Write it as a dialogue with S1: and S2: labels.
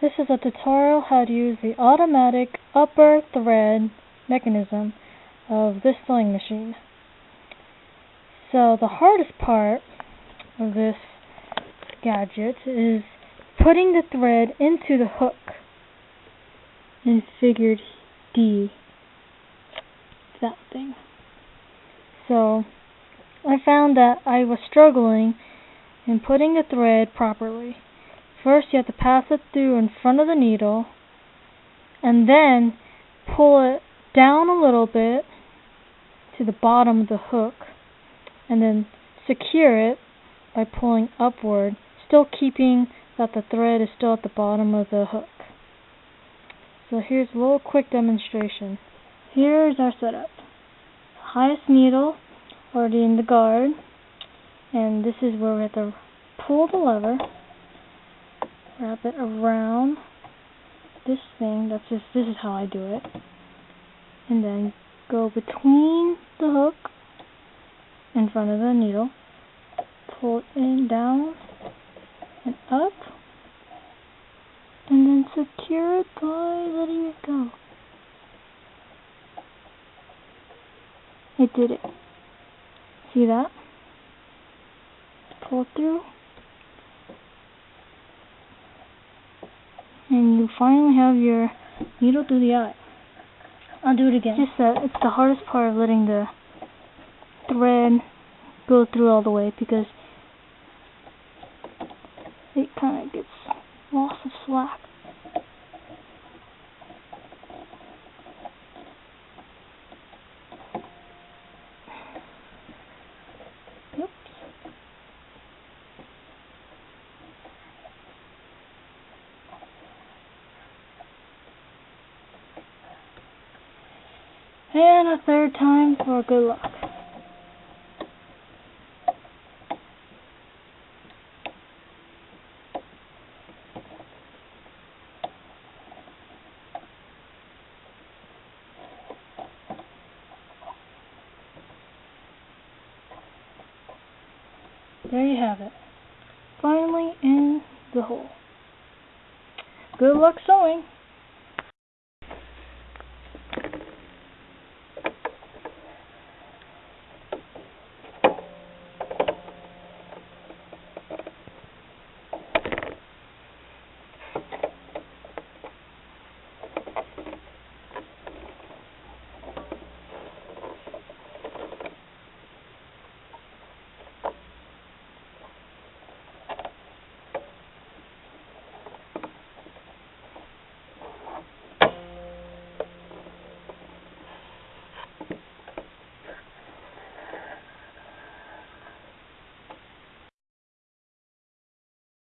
S1: This is a tutorial how to use the automatic upper thread mechanism of this sewing machine. So the hardest part of this gadget is putting the thread into the hook in figure D. That thing. So I found that I was struggling in putting the thread properly. First you have to pass it through in front of the needle and then pull it down a little bit to the bottom of the hook and then secure it by pulling upward, still keeping that the thread is still at the bottom of the hook. So here's a little quick demonstration. Here's our setup. Highest needle already in the guard and this is where we have to pull the lever wrap it around this thing. That's just this is how I do it. And then go between the hook in front of the needle, pull it in down and up, and then secure it by letting it go. It did it. See that? Pull through. And you finally have your needle through the eye.
S2: I'll do it again.
S1: Just that it's the hardest part of letting the thread go through all the way because it kind of gets lost of slack. And a third time for good luck. There you have it. Finally in the hole. Good luck sewing.